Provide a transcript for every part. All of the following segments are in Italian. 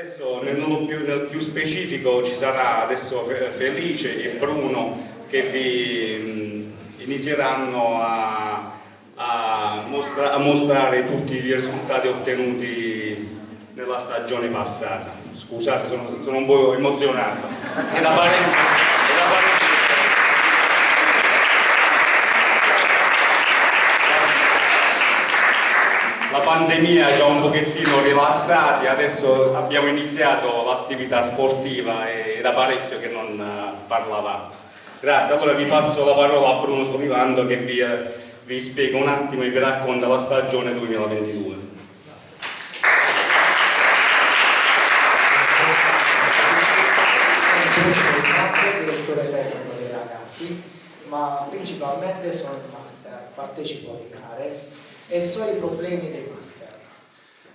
Adesso nel modo più, nel più specifico ci sarà adesso Felice e Bruno che vi inizieranno a, a, mostra, a mostrare tutti i risultati ottenuti nella stagione passata. Scusate, sono, sono un po' emozionato. È da parente. La pandemia ci ha un pochettino rilassati, adesso abbiamo iniziato l'attività sportiva e da parecchio che non eh, parlavamo. Grazie, allora vi passo la parola a Bruno Solivando che vi, eh, vi spiega un attimo e vi racconta la stagione 2022. direttore tecnico dei ragazzi, ma principalmente sono il master, partecipo alle gare e so i problemi dei master.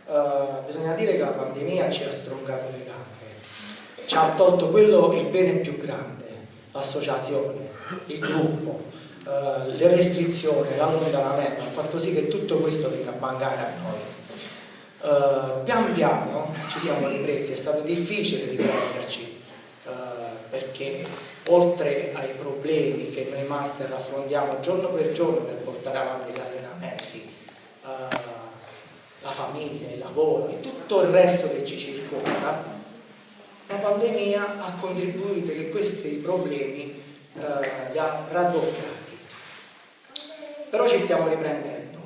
Uh, bisogna dire che la pandemia ci ha stroncato le gambe, ci ha tolto quello il bene più grande, l'associazione, il gruppo, uh, le restrizioni, l'allontanamento, ha fatto sì che tutto questo venga a mancare a noi. Uh, pian piano ci siamo ripresi, è stato difficile riprenderci perché oltre ai problemi che noi master affrontiamo giorno per giorno per portare avanti gli allenamenti, uh, la famiglia, il lavoro e tutto il resto che ci circonda, la pandemia ha contribuito che questi problemi uh, li ha raddoppiati. Però ci stiamo riprendendo.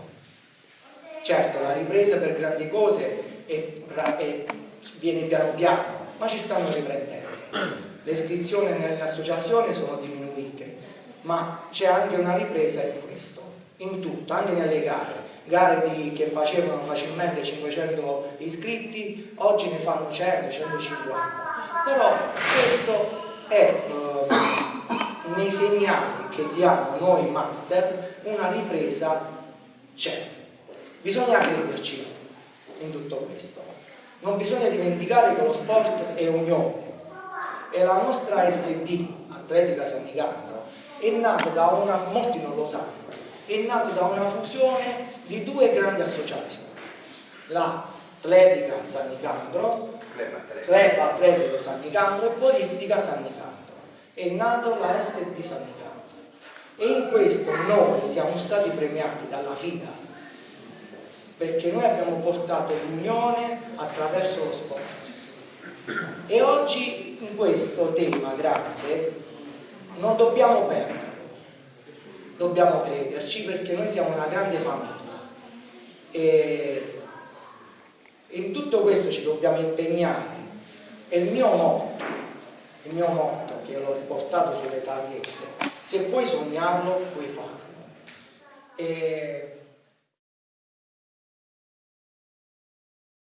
Certo, la ripresa per grandi cose è, è, viene piano piano, ma ci stanno riprendendo. Le iscrizioni nelle associazioni sono diminuite, ma c'è anche una ripresa in questo, in tutto, anche nelle gare gare di, che facevano facilmente 500 iscritti, oggi ne fanno 100, 150. Però questo è eh, nei segnali che diamo noi master una ripresa c'è. Bisogna crederci in tutto questo. Non bisogna dimenticare che lo sport è unione e la nostra SD, Atletica San Nicandro, è nata da una, molti non lo sanno, è nata da una fusione di due grandi associazioni, l'Atletica San Nicandro, Club Atletico San Nicandro e Polistica San Nicandro. È nato la SD San Nicandro. E in questo noi siamo stati premiati dalla FIDA perché noi abbiamo portato l'unione attraverso lo sport. E oggi in questo tema grande non dobbiamo perdere dobbiamo crederci perché noi siamo una grande famiglia. E in tutto questo ci dobbiamo impegnare. E il mio motto il mio motto che l'ho riportato sulle targhette se puoi sognarlo puoi farlo e